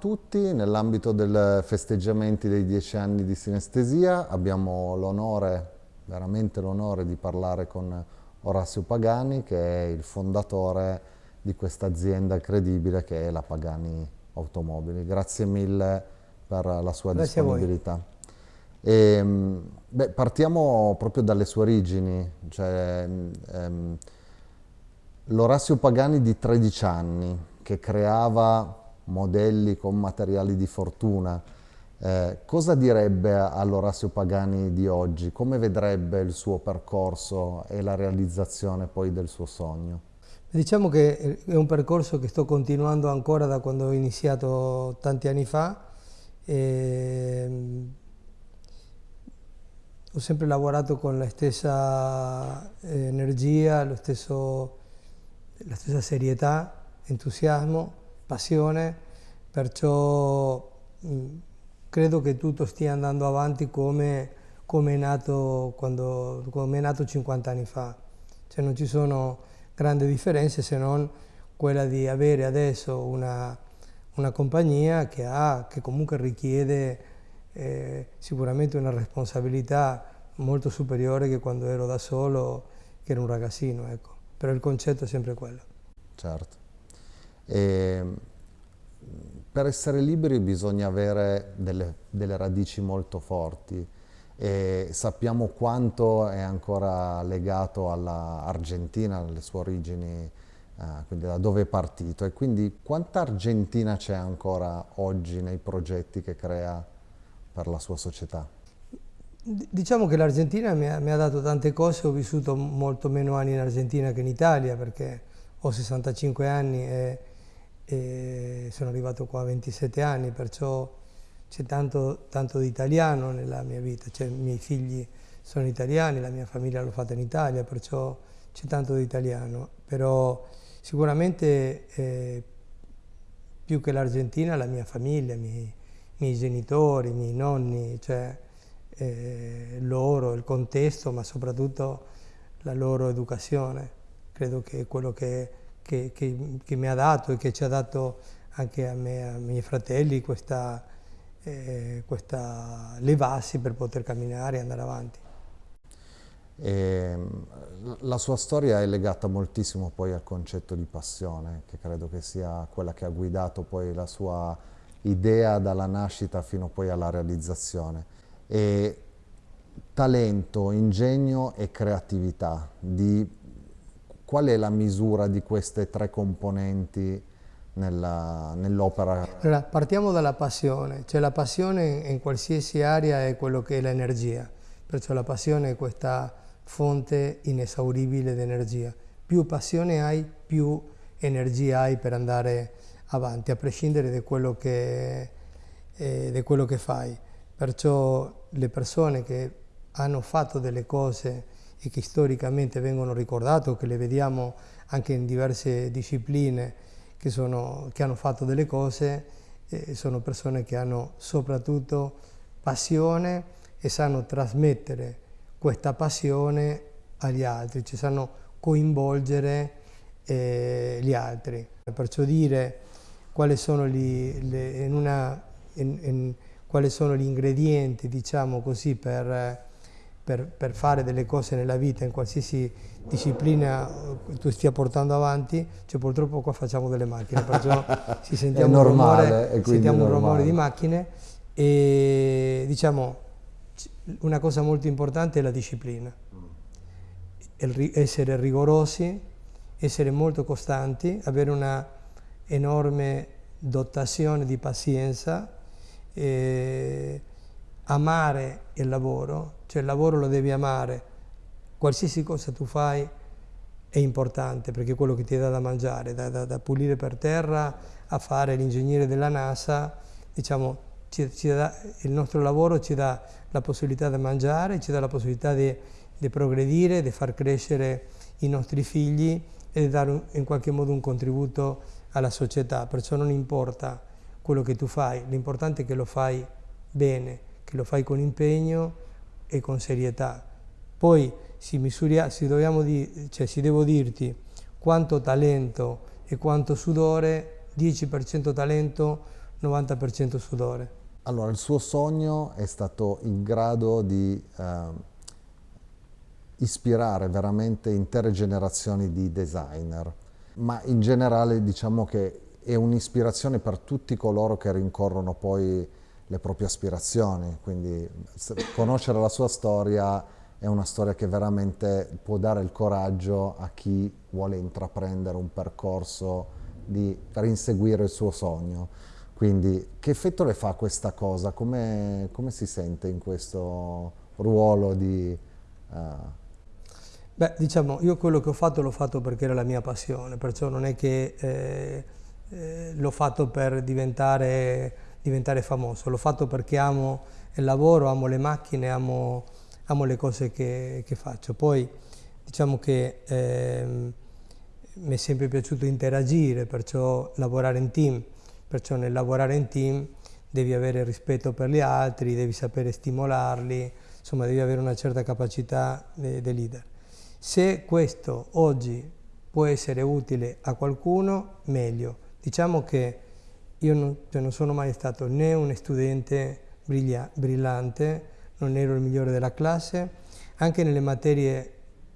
tutti, nell'ambito dei festeggiamenti dei dieci anni di sinestesia abbiamo l'onore, veramente l'onore di parlare con Orazio Pagani che è il fondatore di questa azienda incredibile che è la Pagani Automobili. Grazie mille per la sua Grazie disponibilità. E, ehm, beh, partiamo proprio dalle sue origini, cioè, ehm, l'Orazio Pagani di 13 anni che creava modelli con materiali di fortuna, eh, cosa direbbe all'Orazio Pagani di oggi? Come vedrebbe il suo percorso e la realizzazione poi del suo sogno? Diciamo che è un percorso che sto continuando ancora da quando ho iniziato tanti anni fa. E ehm, ho sempre lavorato con la stessa eh, energia, stesso, la stessa serietà, entusiasmo, passione, perciò mh, credo che tutto stia andando avanti come, come, è nato quando, come è nato 50 anni fa. Cioè non ci sono grandi differenze se non quella di avere adesso una, una compagnia che, ha, che comunque richiede eh, sicuramente una responsabilità molto superiore che quando ero da solo, che ero un ragazzino, ecco. Però il concetto è sempre quello. Certo. E per essere liberi bisogna avere delle, delle radici molto forti e sappiamo quanto è ancora legato all'Argentina, alle sue origini, eh, quindi da dove è partito e quindi quanta Argentina c'è ancora oggi nei progetti che crea per la sua società? Diciamo che l'Argentina mi, mi, ha dato tante cose, ho vissuto molto meno anni in Argentina che in Italia perché ho 65 anni e, e sono arrivato qua a 27 anni, perciò c'è tanto, tanto, di italiano nella mia vita, cioè, i miei figli sono italiani, la mia famiglia l'ho fatta in Italia, perciò c'è tanto di italiano, però sicuramente eh, più che l'Argentina la mia famiglia, i miei, miei, genitori, i miei nonni, cioè eh, loro, il contesto, ma soprattutto la loro educazione, credo che quello che, che, che, che mi ha dato e che ci ha dato anche a me e ai miei fratelli questa eh, questa levarsi per poter camminare e andare avanti. E, ehm, la sua storia è legata moltissimo poi al concetto di passione, che credo che sia quella che ha guidato poi la sua idea dalla nascita fino poi alla realizzazione. E talento, ingegno e creatività, di, qual è la misura di queste tre componenti nell'opera. Nell allora, partiamo dalla passione, cioè la passione in qualsiasi area è quello che è l'energia, perciò la passione è questa fonte inesauribile di energia. Più passione hai, più energia hai per andare avanti, a prescindere da quello che, eh, quello che fai. Perciò le persone che hanno fatto delle cose e che storicamente vengono ricordate, o che le vediamo anche in diverse discipline, che, sono, che hanno fatto delle cose eh, sono persone che hanno soprattutto passione e sanno trasmettere questa passione agli altri, ci sanno coinvolgere eh, gli altri. Perciò dire quali sono gli, le, in una, in, in, quali sono gli ingredienti, diciamo così, per per, per, fare delle cose nella vita, in qualsiasi disciplina tu stia portando avanti, cioè purtroppo qua facciamo delle macchine, perciò si sentiamo, normale, un, rumore, sentiamo un rumore di macchine e diciamo una cosa molto importante è la disciplina, essere rigorosi, essere molto costanti, avere una enorme dotazione di pazienza, eh, amare il lavoro, cioè il lavoro lo devi amare, qualsiasi cosa tu fai è importante perché è quello che ti dà da mangiare, da, da, da pulire per terra a fare l'ingegnere della NASA, diciamo, ci, ci dà, il nostro lavoro ci dà la possibilità di mangiare, ci dà la possibilità di, di progredire, di far crescere i nostri figli e di dare un, in qualche modo un contributo alla società, perciò non importa quello che tu fai, l'importante è che lo fai bene, che lo fai con impegno e con serietà. Poi si, misuria, si, di, cioè, si devo dirti quanto talento e quanto sudore, 10% talento, 90% sudore. Allora, il suo sogno è stato in grado di eh, ispirare veramente intere generazioni di designer, ma in generale diciamo che è un'ispirazione per tutti coloro che rincorrono poi le proprie aspirazioni, quindi conoscere la sua storia è una storia che veramente può dare il coraggio a chi vuole intraprendere un percorso di, per inseguire il suo sogno. Quindi che effetto le fa questa cosa? Come, come si sente in questo ruolo di... Uh... Beh, diciamo, io quello che ho fatto l'ho fatto perché era la mia passione, perciò non è che eh, eh, l'ho fatto per diventare, diventare famoso, l'ho fatto perché amo il lavoro, amo le macchine, amo, amo le cose che, che, faccio. Poi diciamo che eh, mi è sempre piaciuto interagire, perciò lavorare in team, perciò nel lavorare in team devi avere rispetto per gli altri, devi sapere stimolarli, insomma devi avere una certa capacità di leader. Se questo oggi può essere utile a qualcuno, meglio. Diciamo che io non, cioè non sono mai stato né un studente brillante, non ero il migliore della classe, anche nelle materie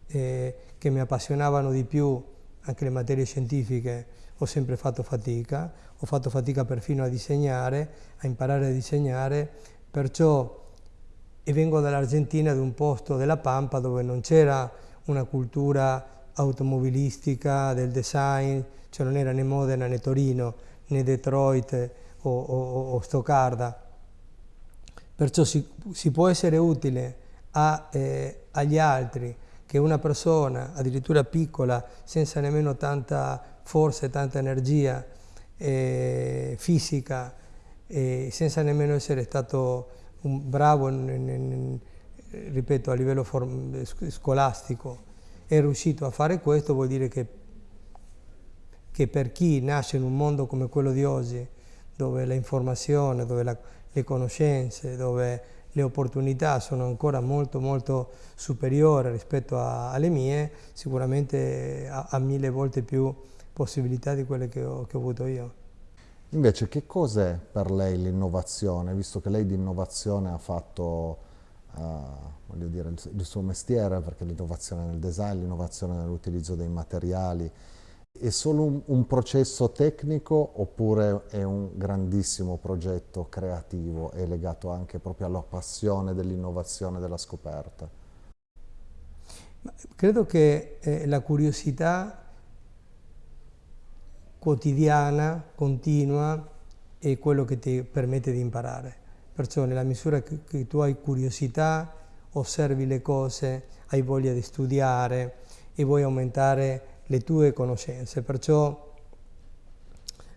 eh, che mi appassionavano di più, anche le materie scientifiche, ho sempre fatto fatica, ho fatto fatica perfino a disegnare, a imparare a disegnare, perciò e vengo dall'Argentina, da un posto della Pampa dove non c'era una cultura automobilistica, del design, cioè non era né Modena né Torino né Detroit o, o, o Stoccarda. Perciò si, si, può essere utile a, eh, agli altri che una persona, addirittura piccola, senza nemmeno tanta forza e tanta energia eh, fisica, eh, senza nemmeno essere stato bravo, in, in, in, ripeto, a livello scolastico, è riuscito a fare questo, vuol dire che, che, per chi nasce in un mondo come quello di oggi, dove l'informazione, dove la, le conoscenze, dove le opportunità sono ancora molto molto superiori rispetto a, alle mie, sicuramente ha, mille volte più possibilità di quelle che ho, che ho avuto io. Invece che cos'è per lei l'innovazione, visto che lei di innovazione ha fatto uh, dire, il, il, suo mestiere, perché l'innovazione nel design, l'innovazione nell'utilizzo dei materiali, è solo un, un, processo tecnico oppure è un grandissimo progetto creativo e legato anche proprio alla passione dell'innovazione della scoperta? Credo che eh, la curiosità quotidiana, continua, è quello che ti permette di imparare. Perciò nella misura che, che tu hai curiosità, osservi le cose, hai voglia di studiare e vuoi aumentare le tue conoscenze. Perciò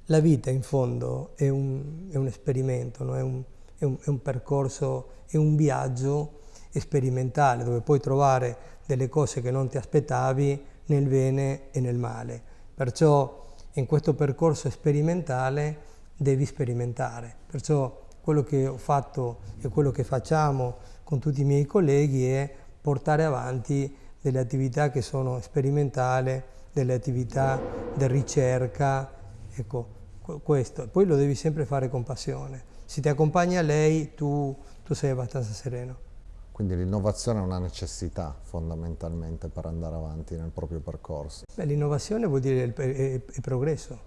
la vita in fondo è un, è un esperimento, no? è, un, è, un, è un percorso, è un viaggio sperimentale dove puoi trovare delle cose che non ti aspettavi nel bene e nel male. Perciò in questo percorso sperimentale devi sperimentare. Perciò quello che ho fatto e quello che facciamo con tutti i miei colleghi è portare avanti delle attività che sono sperimentali, delle attività di ricerca, ecco, questo. Poi lo devi sempre fare con passione. Se ti accompagna lei, tu, tu sei abbastanza sereno. Quindi l'innovazione è una necessità fondamentalmente per andare avanti nel proprio percorso. L'innovazione vuol dire il, il, il progresso,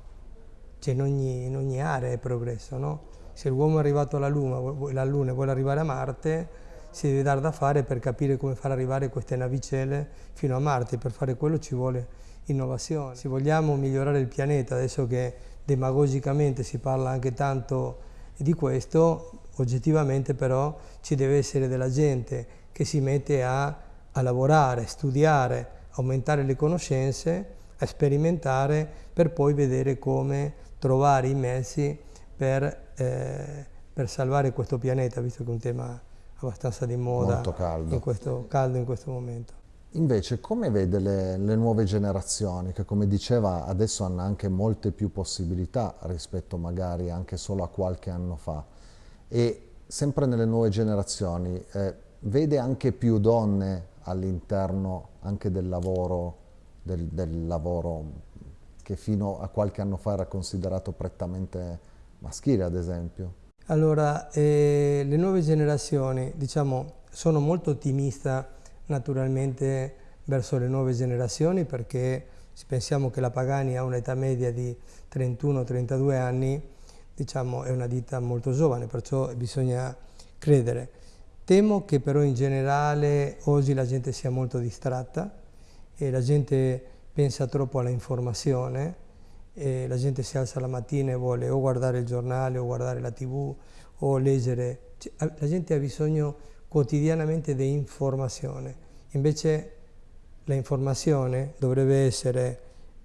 cioè in ogni, in ogni, area è progresso. No? Se l'uomo è arrivato alla Luna, alla Luna e vuole arrivare a Marte, si deve dare da fare per capire come far arrivare queste navicelle fino a Marte. Per fare quello ci vuole innovazione. Se vogliamo migliorare il pianeta, adesso che demagogicamente si parla anche tanto di questo, oggettivamente però ci deve essere della gente che si mette a, a lavorare, studiare, aumentare le conoscenze, a sperimentare per poi vedere come trovare i mezzi per, eh, per salvare questo pianeta, visto che è un tema abbastanza di moda caldo. In, questo, caldo in questo momento. Invece come vede le, le, nuove generazioni che come diceva adesso hanno anche molte più possibilità rispetto magari anche solo a qualche anno fa e sempre nelle nuove generazioni eh, vede anche più donne all'interno anche del lavoro, del, del lavoro che fino a qualche anno fa era considerato prettamente maschile ad esempio? Allora, eh, le nuove generazioni, diciamo, sono molto ottimista naturalmente verso le nuove generazioni perché se pensiamo che la Pagani ha un'età media di 31-32 anni, diciamo è una ditta molto giovane, perciò bisogna credere. Temo che però in generale oggi la gente sia molto distratta e la gente pensa troppo alla informazione e la gente si alza la mattina e vuole o guardare il giornale o guardare la tv o leggere. Cioè, la gente ha bisogno quotidianamente di informazione, invece la informazione dovrebbe essere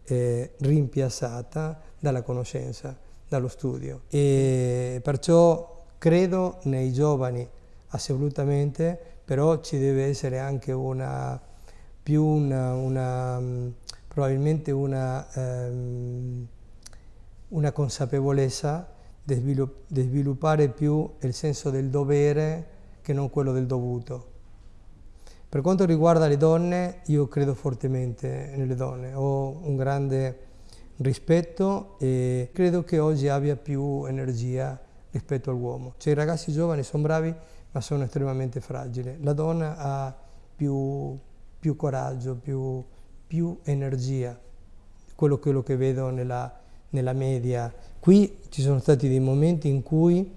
eh, rimpiazzata dalla conoscenza, dallo studio e perciò credo nei giovani assolutamente, però ci deve essere anche una, più una, una probabilmente una, ehm, una consapevolezza di, svilupp di sviluppare più il senso del dovere che non quello del dovuto. Per quanto riguarda le donne, io credo fortemente nelle donne, ho un grande rispetto e credo che oggi abbia più energia rispetto all'uomo. Cioè i ragazzi giovani sono bravi ma sono estremamente fragili. La donna ha più, più coraggio, più, più, energia, quello, quello che vedo nella, nella, media. Qui ci sono stati dei momenti in cui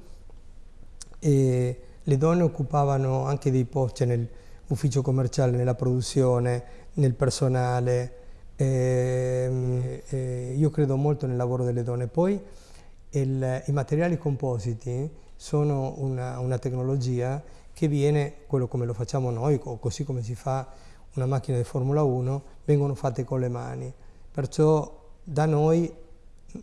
eh, le donne occupavano anche dei posti cioè nell'ufficio commerciale, nella produzione, nel personale. Eh, eh, io credo molto nel lavoro delle donne. Poi il, i materiali compositi sono una, una, tecnologia che viene, quello come lo facciamo noi, o così come si fa una macchina di Formula 1, vengono fatte con le mani. Perciò da noi,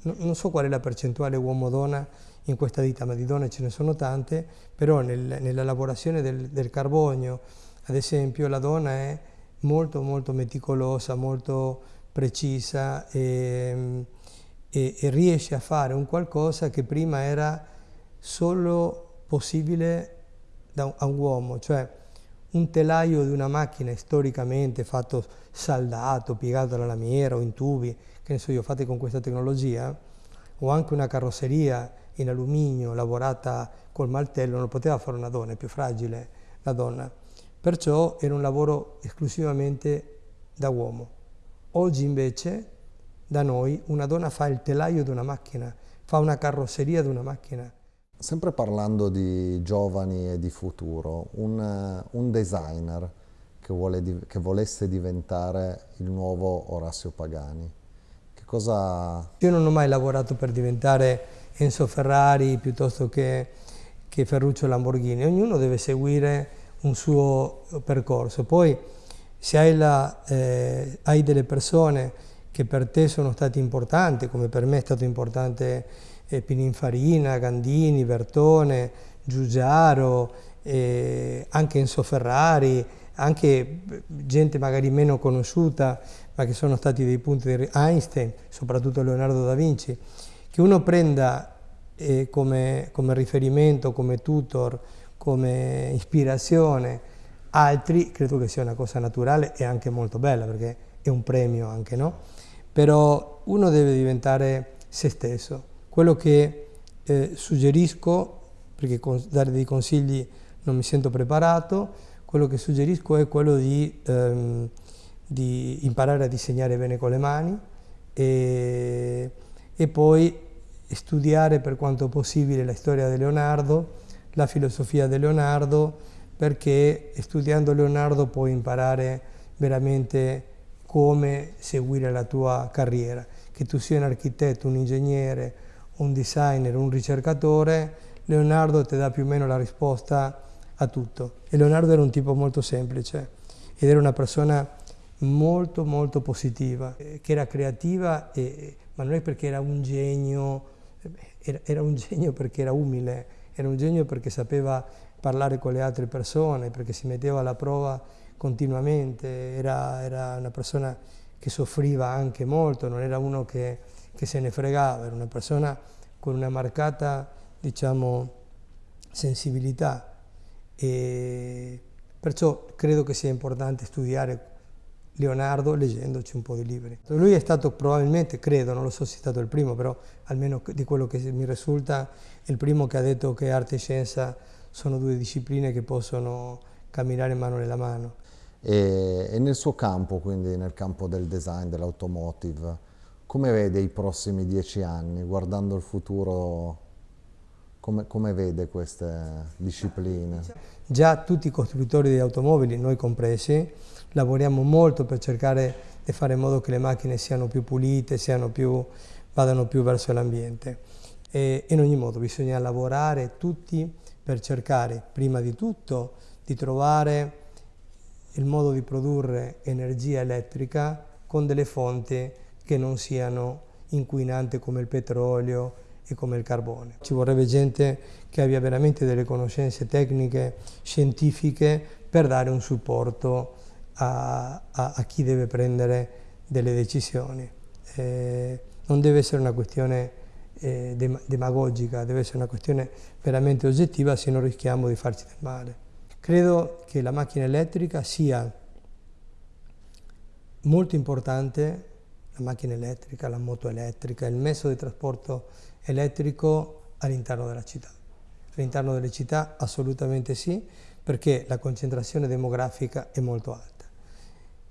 non so qual è la percentuale uomo-donna in questa ditta, ma di donne ce ne sono tante, però nel, nella lavorazione del, del, carbonio, ad esempio, la donna è molto molto meticolosa, molto precisa e, e, e riesce a fare un qualcosa che prima era solo possibile da, a un uomo, cioè un telaio di una macchina storicamente fatto saldato, piegato alla lamiera o in tubi, che ne so io, fatti con questa tecnologia, o anche una carrozzeria in alluminio lavorata col martello, non poteva fare una donna, è più fragile la donna. Perciò era un lavoro esclusivamente da uomo. Oggi invece da noi una donna fa il telaio di una macchina, fa una carrozzeria di una macchina. Sempre parlando di giovani e di futuro, un, un designer che, vuole, che volesse diventare il nuovo Orazio Pagani, che cosa... Io non ho mai lavorato per diventare Enzo Ferrari piuttosto che, che Ferruccio Lamborghini, ognuno deve seguire un suo percorso. Poi se hai, la, eh, hai delle persone che per te sono state importanti, come per me è stato importante eh, Pininfarina, Gandini, Bertone, Giugiaro, eh, anche Enzo Ferrari, anche gente magari meno conosciuta, ma che sono stati dei punti di Einstein, soprattutto Leonardo da Vinci, che uno prenda eh, come, come, riferimento, come tutor, come ispirazione altri, credo che sia una cosa naturale e anche molto bella perché è un premio anche, no? Però uno deve diventare se stesso. Quello che eh, suggerisco, perché dare dei consigli non mi sento preparato, quello che suggerisco è quello di, ehm, di imparare a disegnare bene con le mani e, e poi studiare per quanto possibile la storia di Leonardo, la filosofia di Leonardo, perché studiando Leonardo puoi imparare veramente come seguire la tua carriera. Che tu sia un architetto, un ingegnere, un designer, un ricercatore, Leonardo ti dà più o meno la risposta a tutto. E Leonardo era un tipo molto semplice ed era una persona molto molto positiva, eh, che era creativa, e, ma non è perché era un genio era, era un genio perché era umile, era un genio perché sapeva parlare con le altre persone, perché si metteva alla prova continuamente, era, era una persona che soffriva anche molto, non era uno che, che, se ne fregava, era una persona con una marcata, diciamo, sensibilità e perciò credo che sia importante studiare Leonardo leggendoci un po' di libri. Lui è stato probabilmente, credo, non lo so se è stato il primo, però almeno di quello che mi risulta, il primo che ha detto che arte e scienza sono due discipline che possono camminare mano nella mano. E, e nel suo campo, quindi nel campo del design, dell'automotive, come vede i prossimi dieci anni, guardando il futuro, come, come vede queste discipline? Già tutti i costruttori di automobili, noi compresi, lavoriamo molto per cercare di fare in modo che le macchine siano più pulite, siano più, vadano più verso l'ambiente. E in ogni modo bisogna lavorare tutti per cercare, prima di tutto, di trovare il modo di produrre energia elettrica con delle fonti che non siano inquinanti come il petrolio e come il carbone. Ci vorrebbe gente che abbia veramente delle conoscenze tecniche, scientifiche per dare un supporto a, a, a chi deve prendere delle decisioni. Eh, non deve essere una questione eh, demagogica, deve essere una questione veramente oggettiva, se no rischiamo di farci del male. Credo che la macchina elettrica sia molto importante, la macchina elettrica, la moto elettrica, il mezzo di trasporto elettrico all'interno della città. All'interno delle città assolutamente sì, perché la concentrazione demografica è molto alta.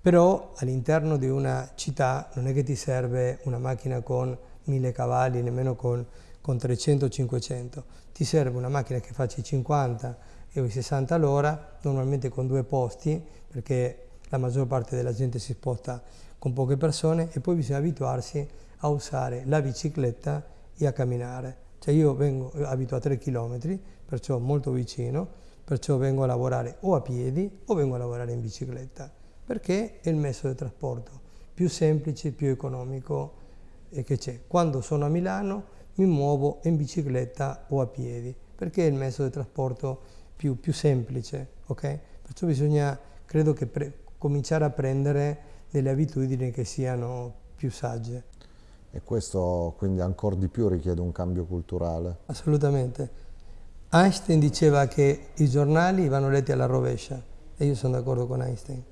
Però all'interno di una città non è che ti serve una macchina con 1000 cavalli, nemmeno con, con 300-500. Ti serve una macchina che faccia i 50 e i 60 all'ora, normalmente con due posti, perché la maggior parte della gente si sposta con poche persone e poi bisogna abituarsi a usare la bicicletta e a camminare. Cioè io vengo, abito a 3 km, perciò molto vicino, perciò vengo a lavorare o a piedi o vengo a lavorare in bicicletta perché è il mezzo di trasporto più semplice, più economico che c'è. Quando sono a Milano mi muovo in bicicletta o a piedi, perché è il mezzo di trasporto più, più semplice, ok? Perciò bisogna, credo che cominciare a prendere delle abitudini che siano più sagge. E questo quindi ancora di più richiede un cambio culturale? Assolutamente. Einstein diceva che i giornali vanno letti alla rovescia e io sono d'accordo con Einstein.